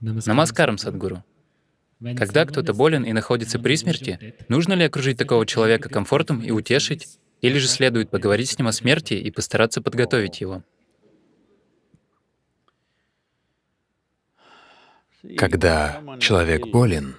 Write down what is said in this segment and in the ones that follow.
Намаскарам, Садгуру. Когда кто-то болен и находится при смерти, нужно ли окружить такого человека комфортом и утешить, или же следует поговорить с ним о смерти и постараться подготовить его? Когда человек болен,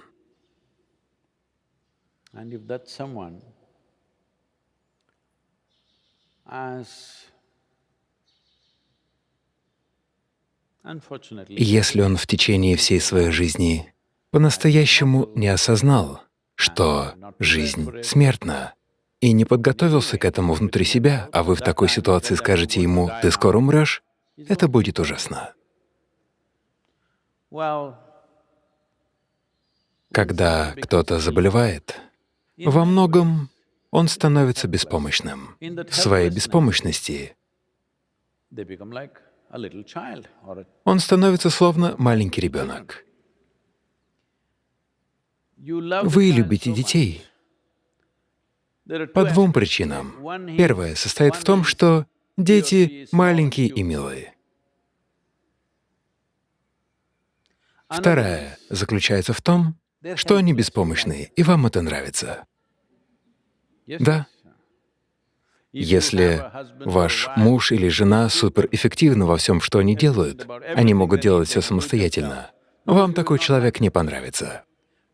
если он в течение всей своей жизни по-настоящему не осознал, что жизнь смертна, и не подготовился к этому внутри себя, а вы в такой ситуации скажете ему «ты скоро умрешь», это будет ужасно. Когда кто-то заболевает, во многом он становится беспомощным. В своей беспомощности он становится словно маленький ребенок. Вы любите детей по двум причинам. Первая состоит в том, что дети маленькие и милые. Вторая заключается в том, что они беспомощные, и вам это нравится. Да. Если ваш муж или жена суперэффективны во всем, что они делают, они могут делать все самостоятельно, вам такой человек не понравится.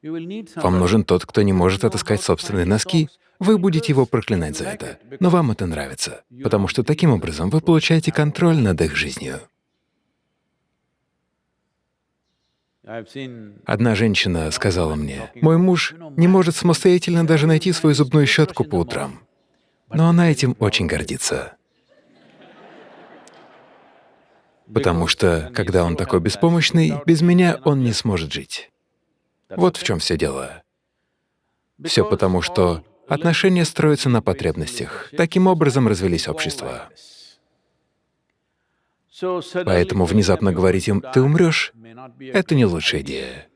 Вам нужен тот, кто не может отыскать собственные носки, вы будете его проклинать за это, но вам это нравится, потому что таким образом вы получаете контроль над их жизнью. Одна женщина сказала мне, «Мой муж не может самостоятельно даже найти свою зубную щетку по утрам, но она этим очень гордится». Потому что, когда он такой беспомощный, без меня он не сможет жить. Вот в чем все дело. Все потому, что отношения строятся на потребностях. Таким образом развелись общества. Поэтому внезапно говорить им «ты умрешь» — это не лучшая идея.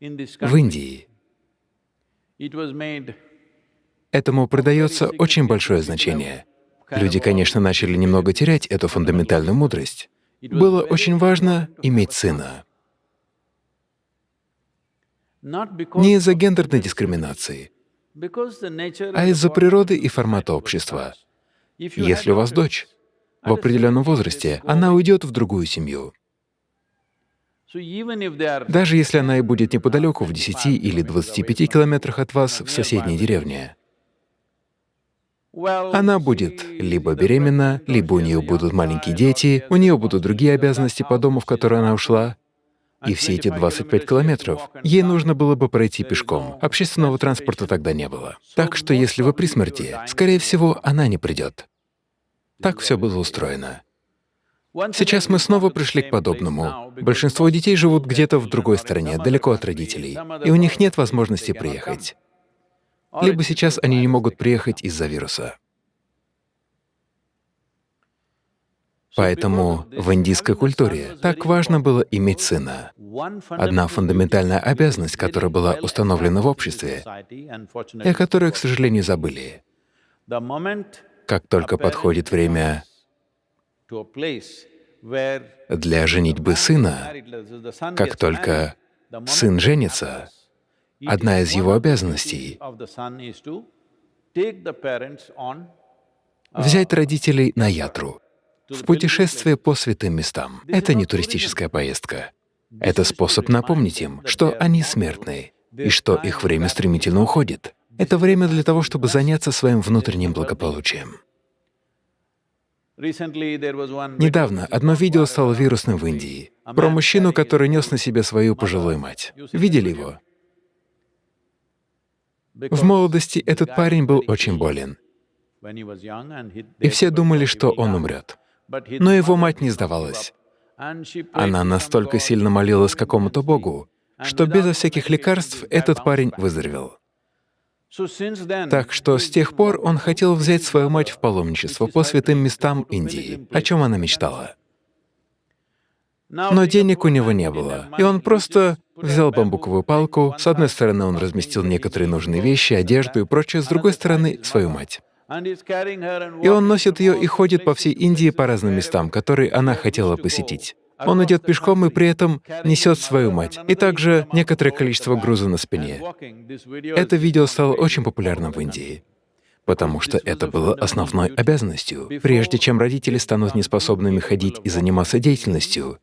В Индии этому придается очень большое значение. Люди, конечно, начали немного терять эту фундаментальную мудрость. Было очень важно иметь сына. Не из-за гендерной дискриминации, а из-за природы и формата общества. Если у вас дочь, в определенном возрасте она уйдет в другую семью. Даже если она и будет неподалеку, в 10 или 25 километрах от вас, в соседней деревне, она будет либо беременна, либо у нее будут маленькие дети, у нее будут другие обязанности по дому, в который она ушла, и все эти 25 километров ей нужно было бы пройти пешком. Общественного транспорта тогда не было. Так что если вы при смерти, скорее всего, она не придет. Так все было устроено. Сейчас мы снова пришли к подобному. Большинство детей живут где-то в другой стране, далеко от родителей, и у них нет возможности приехать. Либо сейчас они не могут приехать из-за вируса. Поэтому в индийской культуре так важно было иметь сына. Одна фундаментальная обязанность, которая была установлена в обществе, и о которой, к сожалению, забыли. Как только подходит время для женитьбы сына, как только сын женится, одна из его обязанностей — взять родителей на ятру, в путешествие по святым местам. Это не туристическая поездка. Это способ напомнить им, что они смертны и что их время стремительно уходит. Это время для того, чтобы заняться своим внутренним благополучием. Недавно одно видео стало вирусным в Индии про мужчину, который нес на себе свою пожилую мать. Видели его? В молодости этот парень был очень болен, и все думали, что он умрет. Но его мать не сдавалась. Она настолько сильно молилась какому-то Богу, что безо всяких лекарств этот парень выздоровел. Так что с тех пор он хотел взять свою мать в паломничество по святым местам Индии, о чем она мечтала. Но денег у него не было, и он просто взял бамбуковую палку, с одной стороны он разместил некоторые нужные вещи, одежду и прочее, с другой стороны — свою мать. И он носит ее и ходит по всей Индии по разным местам, которые она хотела посетить. Он идет пешком и при этом несет свою мать, и также некоторое количество груза на спине. Это видео стало очень популярным в Индии, потому что это было основной обязанностью. Прежде чем родители станут неспособными ходить и заниматься деятельностью,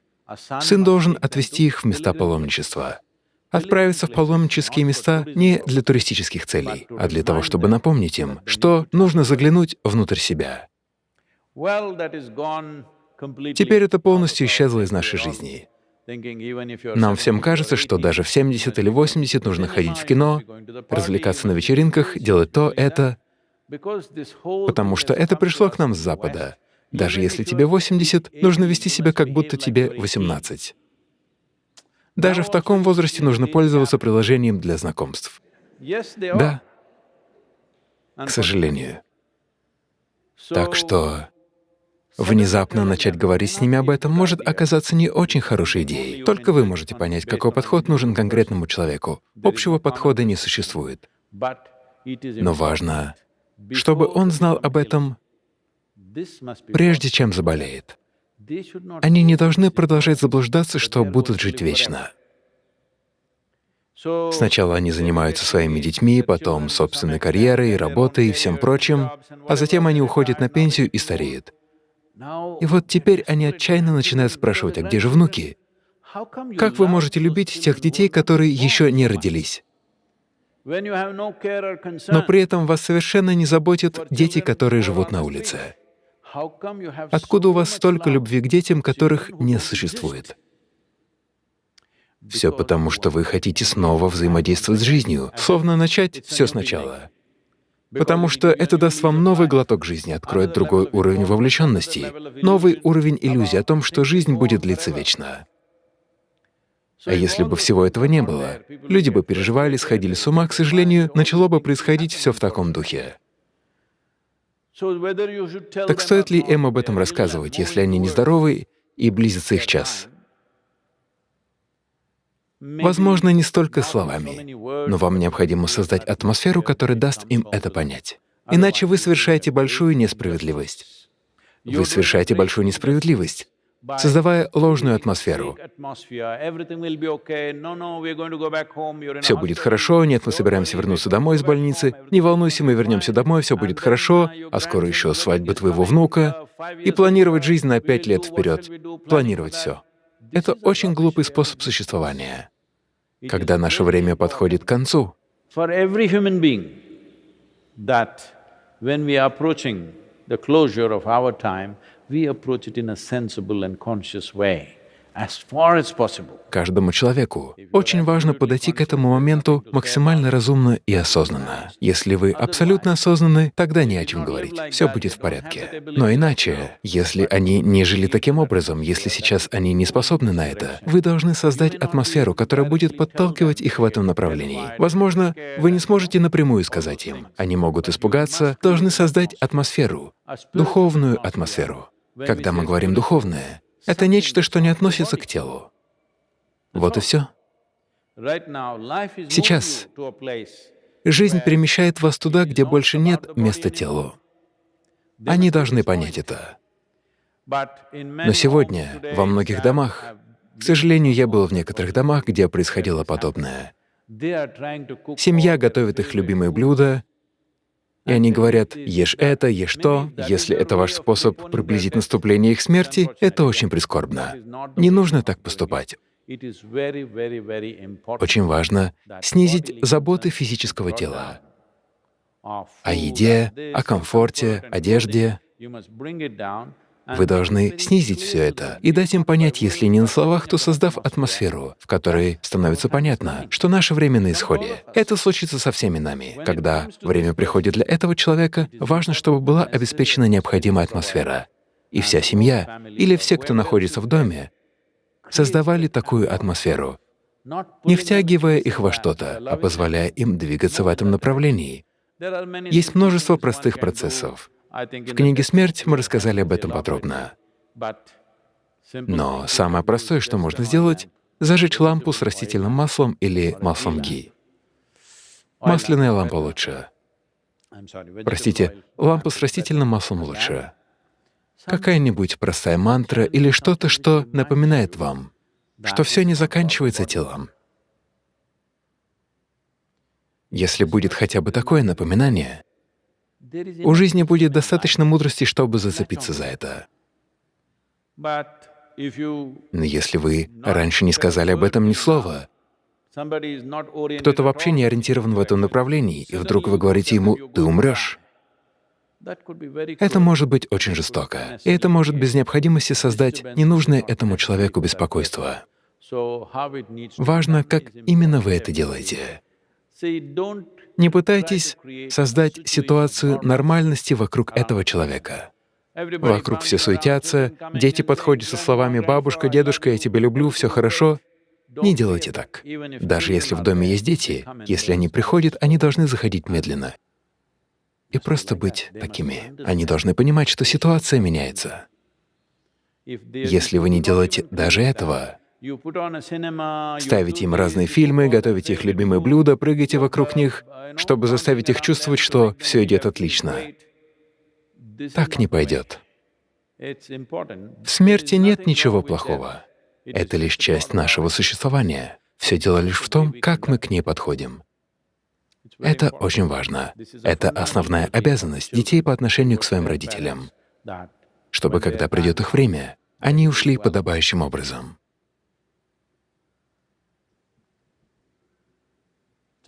сын должен отвести их в места паломничества. Отправиться в паломнические места не для туристических целей, а для того, чтобы напомнить им, что нужно заглянуть внутрь себя. Теперь это полностью исчезло из нашей жизни. Нам всем кажется, что даже в 70 или 80 нужно ходить в кино, развлекаться на вечеринках, делать то, это, потому что это пришло к нам с Запада. Даже если тебе 80, нужно вести себя, как будто тебе 18. Даже в таком возрасте нужно пользоваться приложением для знакомств. Да, к сожалению. Так что Внезапно начать говорить с ними об этом может оказаться не очень хорошей идеей. Только вы можете понять, какой подход нужен конкретному человеку. Общего подхода не существует. Но важно, чтобы он знал об этом прежде чем заболеет. Они не должны продолжать заблуждаться, что будут жить вечно. Сначала они занимаются своими детьми, потом собственной карьерой, работой и всем прочим, а затем они уходят на пенсию и стареют. И вот теперь они отчаянно начинают спрашивать, а где же внуки? Как вы можете любить тех детей, которые еще не родились? Но при этом вас совершенно не заботят дети, которые живут на улице. Откуда у вас столько любви к детям, которых не существует? Все потому, что вы хотите снова взаимодействовать с жизнью, словно начать все сначала. потому что это даст вам новый глоток жизни, откроет другой уровень вовлеченности, новый уровень иллюзии о том, что жизнь будет длиться вечно. А если бы всего этого не было, люди бы переживали, сходили с ума, к сожалению, начало бы происходить все в таком духе. Так стоит ли им об этом рассказывать, если они нездоровы и близится их час? Возможно, не столько словами, но вам необходимо создать атмосферу, которая даст им это понять. Иначе вы совершаете большую несправедливость. Вы совершаете большую несправедливость, создавая ложную атмосферу. Все будет хорошо, нет, мы собираемся вернуться домой из больницы, не волнуйся, мы вернемся домой, все будет хорошо, а скоро еще свадьба твоего внука, и планировать жизнь на пять лет вперед, планировать все. Это очень глупый способ существования когда наше время подходит к концу. the closure of our time, we approach it in a sensible and conscious way. Каждому человеку очень важно подойти к этому моменту максимально разумно и осознанно. Если вы абсолютно осознаны, тогда не о чем говорить, все будет в порядке. Но иначе, если они не жили таким образом, если сейчас они не способны на это, вы должны создать атмосферу, которая будет подталкивать их в этом направлении. Возможно, вы не сможете напрямую сказать им. Они могут испугаться, должны создать атмосферу, духовную атмосферу. Когда мы говорим «духовное», это нечто, что не относится к телу. Вот и все. Сейчас жизнь перемещает вас туда, где больше нет места телу. Они должны понять это. Но сегодня во многих домах, к сожалению, я был в некоторых домах, где происходило подобное. Семья готовит их любимые блюда, и они говорят, ешь это, ешь то. Если это ваш способ приблизить наступление их смерти, это очень прискорбно. Не нужно так поступать. Очень важно снизить заботы физического тела о еде, о комфорте, одежде. Вы должны снизить все это и дать им понять, если не на словах, то создав атмосферу, в которой становится понятно, что наше время на исходе. Это случится со всеми нами. Когда время приходит для этого человека, важно, чтобы была обеспечена необходимая атмосфера. И вся семья, или все, кто находится в доме, создавали такую атмосферу, не втягивая их во что-то, а позволяя им двигаться в этом направлении. Есть множество простых процессов, в книге «Смерть» мы рассказали об этом подробно. Но самое простое, что можно сделать — зажечь лампу с растительным маслом или маслом ги. Масляная лампа лучше. Простите, лампа с растительным маслом лучше. какая-нибудь простая мантра или что-то, что напоминает вам, что все не заканчивается телом. Если будет хотя бы такое напоминание, у жизни будет достаточно мудрости, чтобы зацепиться за это. Но если вы раньше не сказали об этом ни слова, кто-то вообще не ориентирован в этом направлении, и вдруг вы говорите ему «ты умрешь», это может быть очень жестоко, и это может без необходимости создать ненужное этому человеку беспокойство. Важно, как именно вы это делаете. Не пытайтесь создать ситуацию нормальности вокруг этого человека. Вокруг все суетятся, дети подходят со словами «бабушка, дедушка, я тебя люблю, все хорошо». Не делайте так. Даже если в доме есть дети, если они приходят, они должны заходить медленно и просто быть такими. Они должны понимать, что ситуация меняется. Если вы не делаете даже этого, ставите им разные фильмы, готовите их любимые блюда, прыгаете вокруг них, чтобы заставить их чувствовать, что все идет отлично. Так не пойдет. В смерти нет ничего плохого. Это лишь часть нашего существования. Все дело лишь в том, как мы к ней подходим. Это очень важно. Это основная обязанность детей по отношению к своим родителям, чтобы, когда придет их время, они ушли подобающим образом.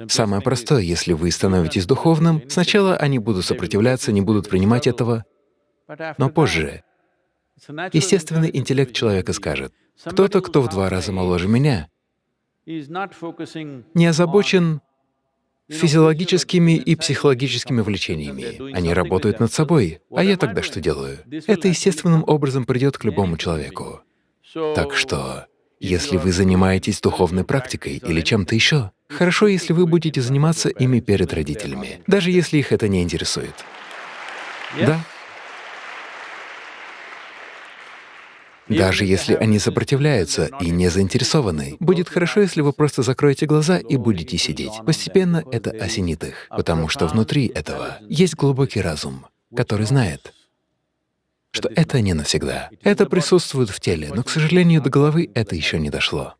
Самое простое, если вы становитесь духовным, сначала они будут сопротивляться, не будут принимать этого, но позже естественный интеллект человека скажет, кто-то, кто в два раза моложе меня, не озабочен физиологическими и психологическими влечениями. Они работают над собой. А я тогда что делаю? Это естественным образом придет к любому человеку. Так что, если вы занимаетесь духовной практикой или чем-то еще, хорошо, если вы будете заниматься ими перед родителями, даже если их это не интересует. Да? Даже если они сопротивляются и не заинтересованы, будет хорошо, если вы просто закроете глаза и будете сидеть. Постепенно это осенит их, потому что внутри этого есть глубокий разум, который знает, что это не навсегда. Это присутствует в теле, но, к сожалению, до головы это еще не дошло.